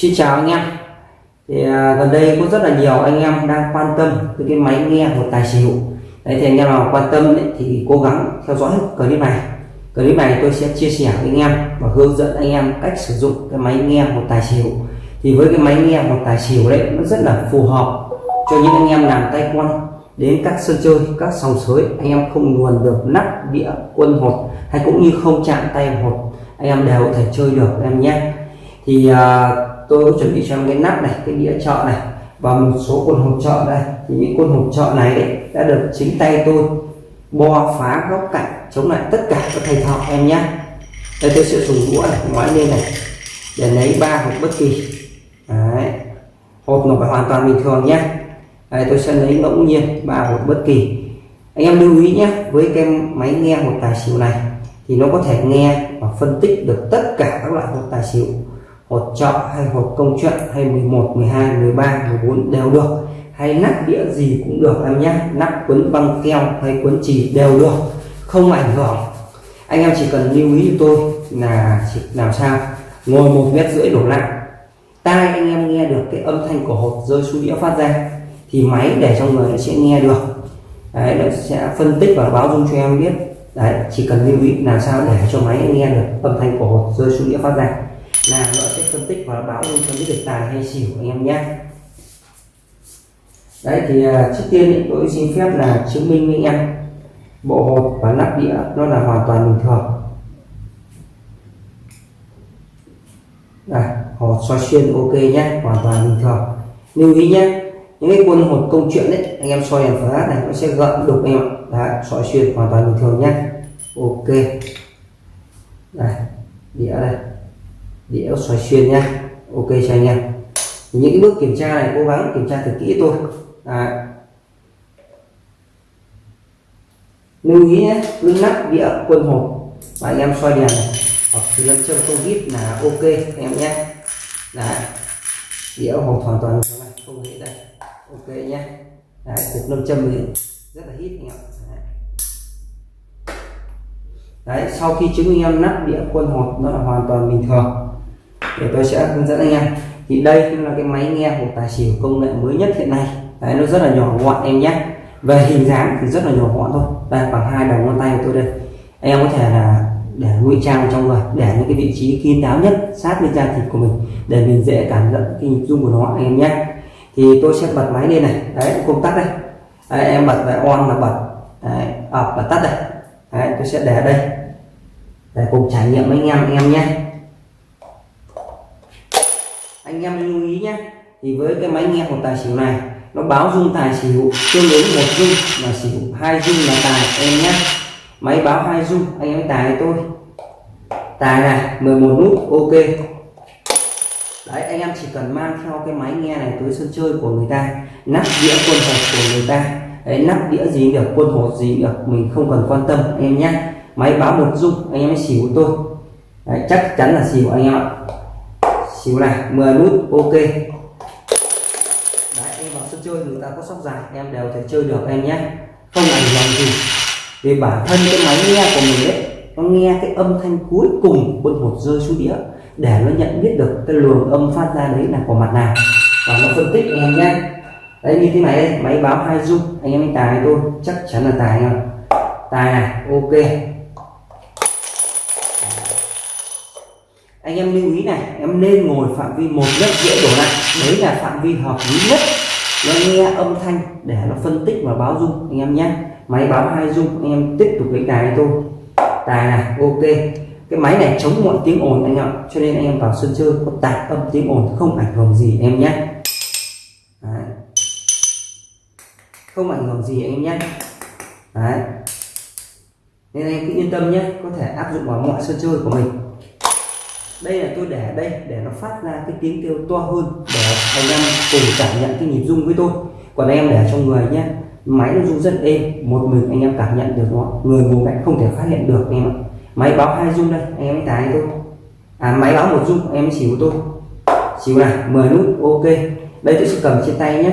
Xin chào anh em. Thì à, gần đây có rất là nhiều anh em đang quan tâm tới cái máy nghe một tài xỉu. Đấy thì anh em nào quan tâm ấy, thì cố gắng theo dõi clip này. Clip này tôi sẽ chia sẻ với anh em và hướng dẫn anh em cách sử dụng cái máy nghe một tài xỉu. Thì với cái máy nghe một tài xỉu đấy nó rất là phù hợp cho những anh em làm tay quan đến các sân chơi các sòng sới. Anh em không luồn được nắp đĩa quân hột hay cũng như không chạm tay hột anh em đều có thể chơi được em nhé. Thì à, tôi có chuẩn bị cho em cái nắp này cái đĩa chọn này và một số quần hộp chọn đây. Thì những quần hộp chọn này đấy đã được chính tay tôi bo phá góc cạnh chống lại tất cả các thầy thọ em nhé. Đây tôi sẽ dùng đũa này ngoái lên này để lấy ba hộp bất kỳ. Đấy. hộp nó phải hoàn toàn bình thường nhé. Đây, tôi sẽ lấy ngẫu nhiên ba hộp bất kỳ. Anh em lưu ý nhé với cái máy nghe một tài xỉu này thì nó có thể nghe và phân tích được tất cả các loại hộp tài xỉu hột trợ hay hột công chuyện hay 11 12 13 14 đều được. Hay nắp đĩa gì cũng được em nhé. Nắp quấn băng keo hay quấn chì đều được. Không ảnh hưởng. Anh em chỉ cần lưu ý cho tôi là chỉ làm sao? Ngồi một mét rưỡi đổ lại. Tai anh em nghe được cái âm thanh của hột rơi xuống đĩa phát ra, thì máy để trong người nó sẽ nghe được. Đấy, nó sẽ phân tích và báo dung cho em biết. Đấy, chỉ cần lưu ý làm sao để cho máy nghe được âm thanh của hột rơi xuống đĩa phát ra là nó sẽ phân tích và báo luôn cho biết được tài hay xỉu anh em nhé. Đấy thì à, trước tiên tôi xin phép là chứng minh với anh em bộ hột và nắp đĩa nó là hoàn toàn bình thường. Đây hột soi xuyên ok nhé hoàn toàn bình thường. Lưu ý nhé những cái quân hột công chuyện đấy anh em soi đèn flash này nó sẽ gợn đục em Đã, soi xuyên hoàn toàn bình thường nhé. Ok. Đây đĩa đây đĩa xoay xuyên nha, ok cho anh em. Những cái bước kiểm tra này cố gắng kiểm tra thật kỹ thôi. Đấy. lưu ý nhé cứ nắp đĩa quân hộp. Và anh em xoay đèn này. Hoặc thì lâm châm không vít là ok anh em nhé. Đấy. đĩa hộp hoàn toàn như này không hề đây. Ok nhé. Đấy, cục lâm châm thì rất là hít anh em. Đấy. Sau khi chứng minh em nắp đĩa quân hộp nó là hoàn toàn bình thường để tôi sẽ hướng dẫn anh em. Thì đây là cái máy nghe hộp tài xỉu công nghệ mới nhất hiện nay. Đấy nó rất là nhỏ gọn em nhé. Về hình dáng thì rất là nhỏ gọn thôi. Đây bằng hai đầu ngón tay của tôi đây. Anh em có thể là để ngụy trang trong người để những cái vị trí kín đáo nhất sát bên da thịt của mình để mình dễ cảm nhận cái nhịp rung của nó anh em nhé. Thì tôi sẽ bật máy lên này. Đấy công tắc đây. Đấy, em bật về on là bật. Đấy, ập và tắt đây. Đấy, tôi sẽ để đây. Để cùng trải nghiệm với anh em anh em nhé anh em lưu ý nhé. Thì với cái máy nghe một tài xỉu này nó báo dung tài xỉu tương ứng một dung là xỉu hai dung là tài em nhé. Máy báo hai dung anh em tài tôi tài này 11 nút ok. Đấy anh em chỉ cần mang theo cái máy nghe này tới sân chơi của người ta nắp đĩa quân hột của người ta. Đấy nắp đĩa gì được quân hột gì được mình không cần quan tâm anh em nhé. Máy báo một dung anh em xỉu tôi đấy, chắc chắn là xỉu anh em ạ xíu này 10 nút, ok. Đấy, em vào sân chơi người ta có sóc dài, em đều thể chơi được em nhé. Không ảnh hưởng gì. Vì bản thân cái máy nghe của mình đấy nó nghe cái âm thanh cuối cùng quân hột rơi xuống đĩa, để nó nhận biết được cái luồng âm phát ra đấy là của mặt nào. Và nó phân tích em nhé. Đấy, như thế này đây máy báo hai dung anh em tài tôi chắc chắn là tài nhá. tài này, ok. Anh em lưu ý này, em nên ngồi phạm vi một mét rưỡi đổ lại. Đấy là phạm vi hợp lý nhất. Nó nghe âm thanh để nó phân tích và báo dung anh em nhé. Máy báo hai dung anh em tiếp tục lấy tài tôi. Tài này, ok. Cái máy này chống mọi tiếng ồn, anh em cho nên anh em vào sân chơi có tạp âm tiếng ồn, không ảnh hưởng gì em nhé. Đấy. không ảnh hưởng gì, anh em nhé. Đấy. Nên anh cứ yên tâm nhé, có thể áp dụng vào mọi sân chơi của mình đây là tôi để đây để nó phát ra cái tiếng kêu to hơn để anh em cùng cảm nhận cái nhịp rung với tôi. Còn em để trong người nhé, máy nó rung rất êm, một mình anh em cảm nhận được nó, người ngồi cạnh không thể phát hiện được anh em ạ. Máy báo hai rung đây, anh em mới tài tôi à máy báo một rung, em xỉu tôi. Xỉu này 10 nút, ok. Đây tôi sẽ cầm trên tay nhé.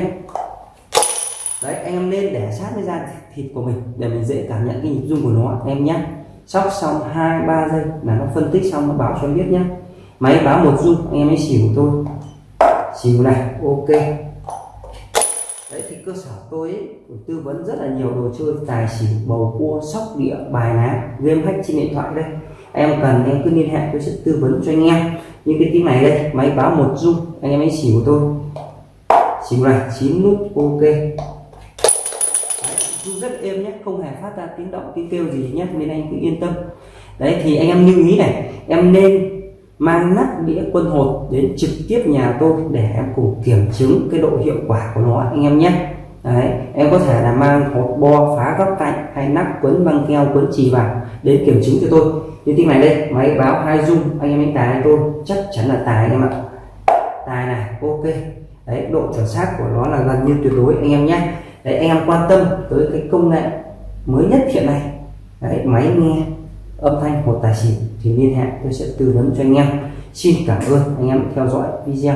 Đấy, anh em nên để sát với da thịt của mình để mình dễ cảm nhận cái nhịp rung của nó, em nhé sóc xong hai ba giây là nó phân tích xong nó bảo cho em biết nhé máy báo một dung anh em ấy xỉu tôi. Xỉu này ok. Đấy thì cơ sở tôi ấy, tư vấn rất là nhiều đồ chơi tài xỉu bầu cua sóc địa bài ná game hack trên điện thoại đây. Em cần em cứ liên hệ tôi sẽ tư vấn cho anh em. Như cái tiếng này đây máy báo một dung anh em ấy xỉu tôi. Xỉu này chín nút ok. Đấy, rất êm nhé không hề phát ra tiếng động tiếng kêu gì nhé nên anh cứ yên tâm. Đấy thì anh em lưu ý này em nên mang nắp đĩa quân hột đến trực tiếp nhà tôi để em cùng kiểm chứng cái độ hiệu quả của nó anh em nhé. Đấy, em có thể là mang hột bo phá góc cạnh hay nắp quấn băng keo quấn chì vào đến kiểm chứng cho tôi. Như tiếng này đây máy báo hai dung anh em đánh tài anh tôi chắc chắn là tài anh em ạ. Tài này ok. Đấy độ chuẩn xác của nó là gần như tuyệt đối anh em nhé đấy, anh em quan tâm tới cái công nghệ mới nhất hiện nay. Đấy, máy nghe âm thanh một tài xỉu thì liên hệ, tôi sẽ tư vấn cho anh em. Xin cảm ơn anh em theo dõi video.